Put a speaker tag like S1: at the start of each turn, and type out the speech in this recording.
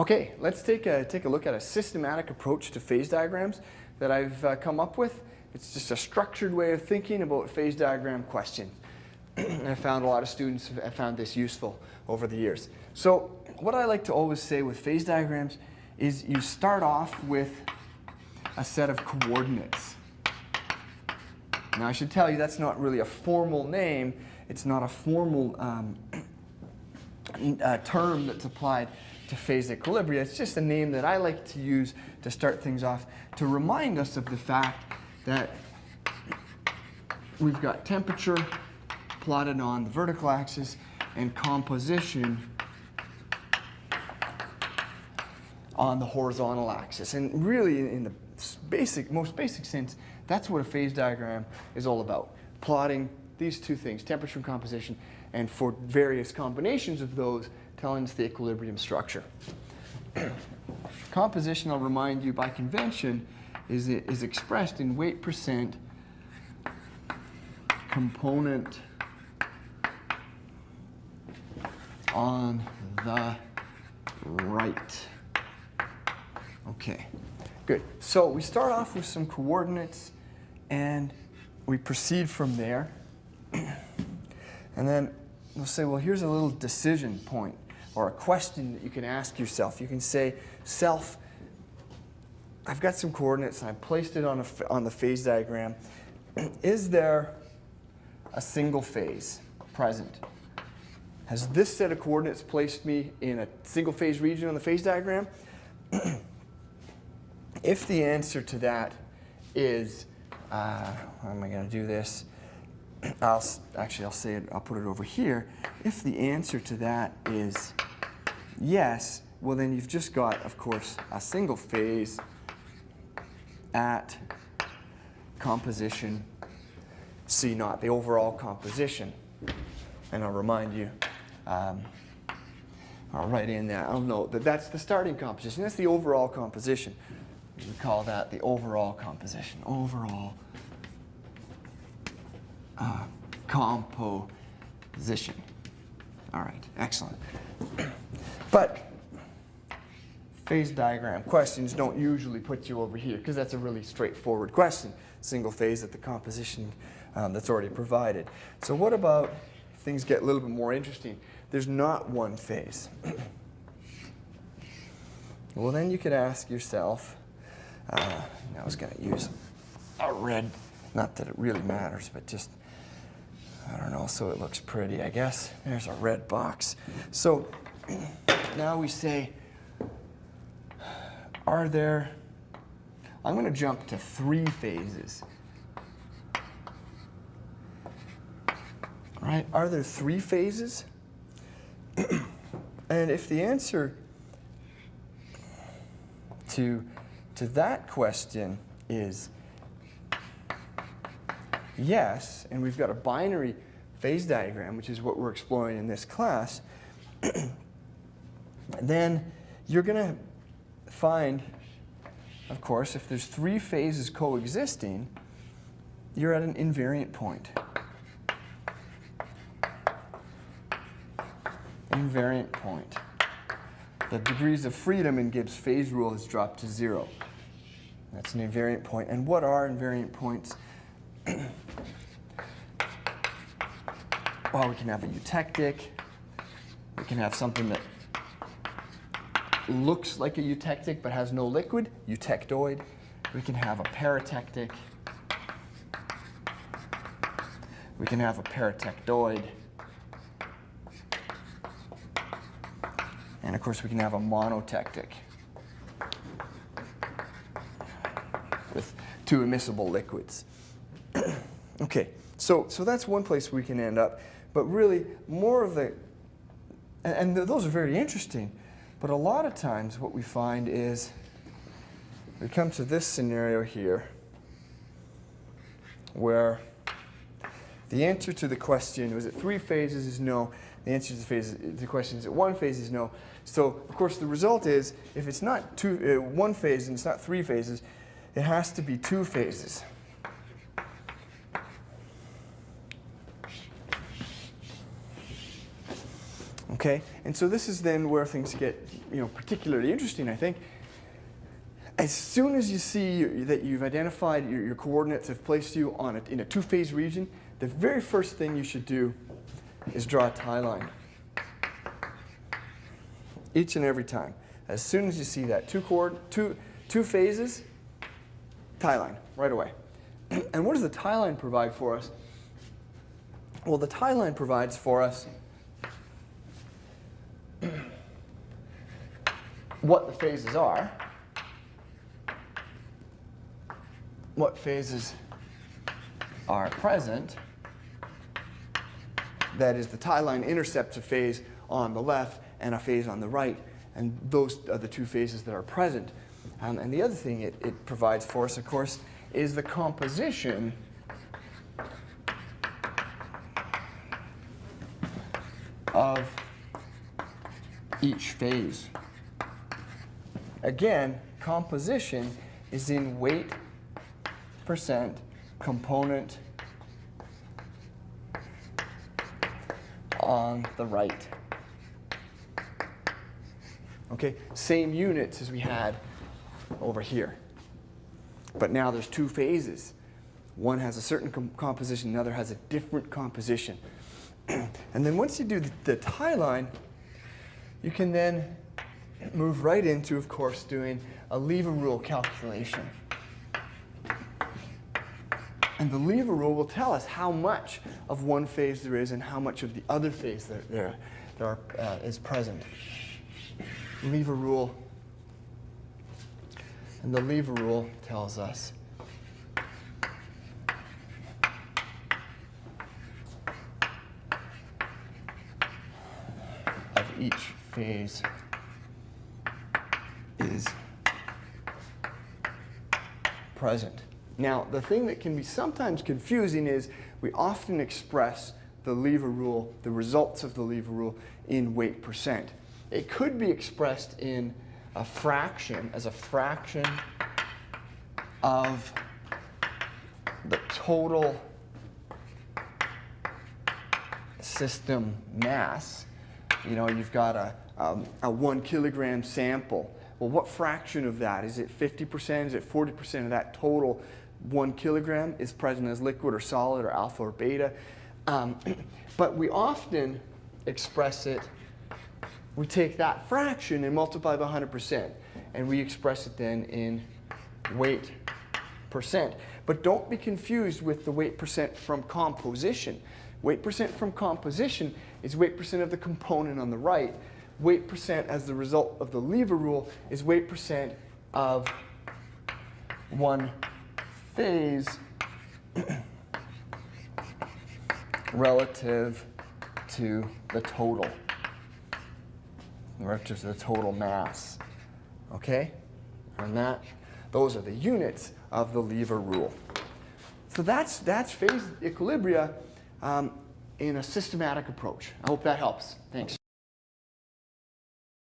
S1: Okay, let's take a, take a look at a systematic approach to phase diagrams that I've uh, come up with. It's just a structured way of thinking about phase diagram questions. I found a lot of students have found this useful over the years. So what I like to always say with phase diagrams is you start off with a set of coordinates. Now I should tell you that's not really a formal name. It's not a formal um, uh, term that's applied to phase equilibria. It's just a name that I like to use to start things off to remind us of the fact that we've got temperature plotted on the vertical axis and composition on the horizontal axis. And really, in the basic, most basic sense, that's what a phase diagram is all about. Plotting these two things, temperature and composition, and for various combinations of those, telling us the equilibrium structure. Composition, I'll remind you, by convention, is, is expressed in weight percent component on the right. Okay, good. So we start off with some coordinates and we proceed from there. and then we'll say, well, here's a little decision point or a question that you can ask yourself. You can say, self, I've got some coordinates and I placed it on, a, on the phase diagram. Is there a single phase present? Has this set of coordinates placed me in a single phase region on the phase diagram? if the answer to that is, uh, how am I going to do this? I'll actually I'll say it. I'll put it over here. If the answer to that is yes, well then you've just got, of course, a single phase at composition C naught, the overall composition. And I'll remind you, um, I'll write in there, I'll note that that's the starting composition. That's the overall composition. We call that the overall composition. Overall uh, composition. All right, excellent. But phase diagram questions don't usually put you over here because that's a really straightforward question. Single phase at the composition um, that's already provided. So what about things get a little bit more interesting? There's not one phase. well, then you could ask yourself, uh, I was going to use a red, not that it really matters, but just I don't know, so it looks pretty, I guess. There's a red box. So now we say, are there, I'm going to jump to three phases. Right? Are there three phases? and if the answer to, to that question is yes, and we've got a binary phase diagram, which is what we're exploring in this class, then you're going to find, of course, if there's three phases coexisting, you're at an invariant point. Invariant point. The degrees of freedom in Gibbs phase rule has dropped to zero. That's an invariant point. And what are invariant points? well, we can have a eutectic. We can have something that looks like a eutectic but has no liquid, eutectoid. We can have a peritectic. We can have a peritectoid. And of course, we can have a monotectic with two immiscible liquids. okay, so, so that's one place we can end up. But really, more of the, and, and those are very interesting, but a lot of times what we find is we come to this scenario here where the answer to the question, was it three phases, is no. The answer to the, phase, the question is it one phase is no. So, of course, the result is if it's not two, uh, one phase and it's not three phases, it has to be two phases. Okay, and so this is then where things get, you know, particularly interesting, I think. As soon as you see that you've identified your, your coordinates have placed you on a, in a two-phase region, the very first thing you should do is draw a tie line. Each and every time. As soon as you see that, two, coord two, two phases, tie line, right away. and what does the tie line provide for us? Well, the tie line provides for us what the phases are, what phases are present, that is the tie line intercepts a phase on the left and a phase on the right, and those are the two phases that are present. Um, and the other thing it, it provides for us, of course, is the composition of each phase. Again, composition is in weight percent component on the right. Okay, same units as we had over here. But now there's two phases. One has a certain com composition, another has a different composition. and then once you do the, the tie line, you can then move right into, of course, doing a lever rule calculation. And the lever rule will tell us how much of one phase there is and how much of the other phase there, there, there are, uh, is present. Lever rule. And the lever rule tells us of each phase is present. Now, the thing that can be sometimes confusing is we often express the lever rule, the results of the lever rule, in weight percent. It could be expressed in a fraction, as a fraction of the total system mass. You know, you've got a, um, a one kilogram sample. Well, what fraction of that? Is it 50%? Is it 40% of that total one kilogram is present as liquid or solid or alpha or beta? Um, but we often express it, we take that fraction and multiply by 100%, and we express it then in weight percent. But don't be confused with the weight percent from composition. Weight percent from composition is weight percent of the component on the right. Weight percent as the result of the lever rule is weight percent of one phase relative to the total, relative to the total mass. Okay? And that, those are the units of the lever rule. So that's, that's phase equilibria um, in a systematic approach. I hope that helps. Thanks.